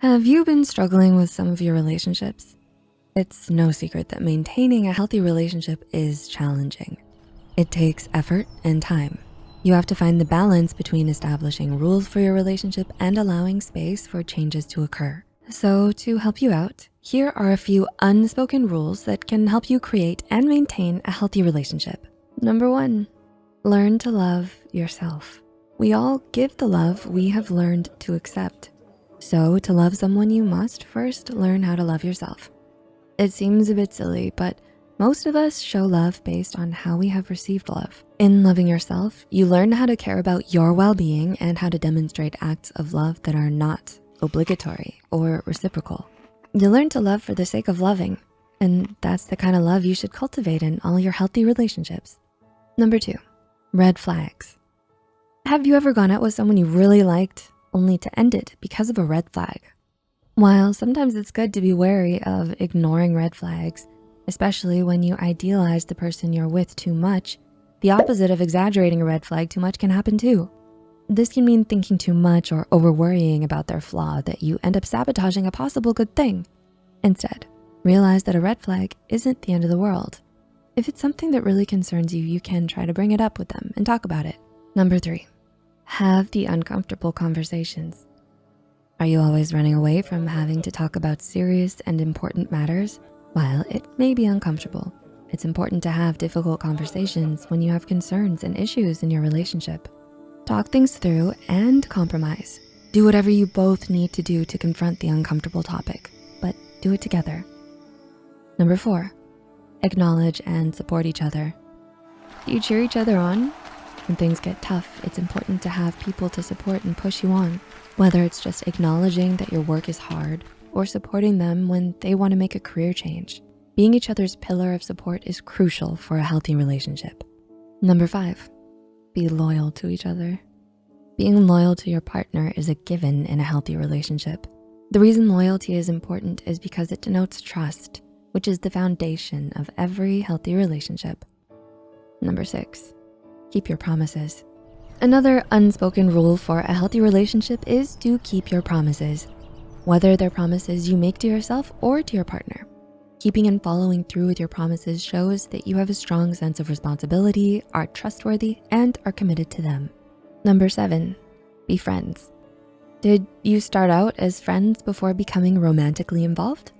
Have you been struggling with some of your relationships? It's no secret that maintaining a healthy relationship is challenging. It takes effort and time. You have to find the balance between establishing rules for your relationship and allowing space for changes to occur. So to help you out, here are a few unspoken rules that can help you create and maintain a healthy relationship. Number one, learn to love yourself. We all give the love we have learned to accept. So to love someone, you must first learn how to love yourself. It seems a bit silly, but most of us show love based on how we have received love. In loving yourself, you learn how to care about your well-being and how to demonstrate acts of love that are not obligatory or reciprocal. You learn to love for the sake of loving, and that's the kind of love you should cultivate in all your healthy relationships. Number two, red flags. Have you ever gone out with someone you really liked only to end it because of a red flag. While sometimes it's good to be wary of ignoring red flags, especially when you idealize the person you're with too much, the opposite of exaggerating a red flag too much can happen too. This can mean thinking too much or over worrying about their flaw that you end up sabotaging a possible good thing. Instead, realize that a red flag isn't the end of the world. If it's something that really concerns you, you can try to bring it up with them and talk about it. Number three, have the uncomfortable conversations. Are you always running away from having to talk about serious and important matters? While it may be uncomfortable, it's important to have difficult conversations when you have concerns and issues in your relationship. Talk things through and compromise. Do whatever you both need to do to confront the uncomfortable topic, but do it together. Number four, acknowledge and support each other. Do you cheer each other on when things get tough, it's important to have people to support and push you on. Whether it's just acknowledging that your work is hard or supporting them when they wanna make a career change. Being each other's pillar of support is crucial for a healthy relationship. Number five, be loyal to each other. Being loyal to your partner is a given in a healthy relationship. The reason loyalty is important is because it denotes trust, which is the foundation of every healthy relationship. Number six, keep your promises. Another unspoken rule for a healthy relationship is to keep your promises, whether they're promises you make to yourself or to your partner. Keeping and following through with your promises shows that you have a strong sense of responsibility, are trustworthy, and are committed to them. Number seven, be friends. Did you start out as friends before becoming romantically involved?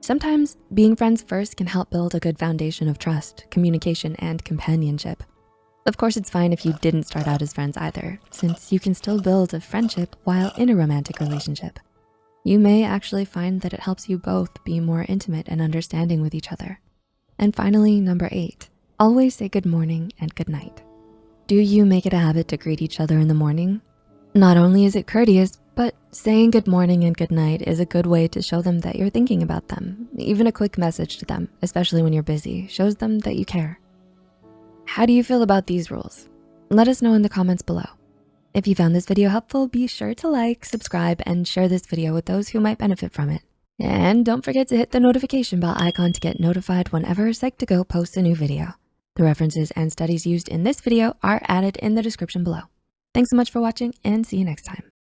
Sometimes being friends first can help build a good foundation of trust, communication, and companionship. Of course, it's fine if you didn't start out as friends either, since you can still build a friendship while in a romantic relationship. You may actually find that it helps you both be more intimate and understanding with each other. And finally, number eight, always say good morning and good night. Do you make it a habit to greet each other in the morning? Not only is it courteous, but saying good morning and good night is a good way to show them that you're thinking about them. Even a quick message to them, especially when you're busy, shows them that you care. How do you feel about these rules? Let us know in the comments below. If you found this video helpful, be sure to like, subscribe, and share this video with those who might benefit from it. And don't forget to hit the notification bell icon to get notified whenever Psych2Go posts a new video. The references and studies used in this video are added in the description below. Thanks so much for watching and see you next time.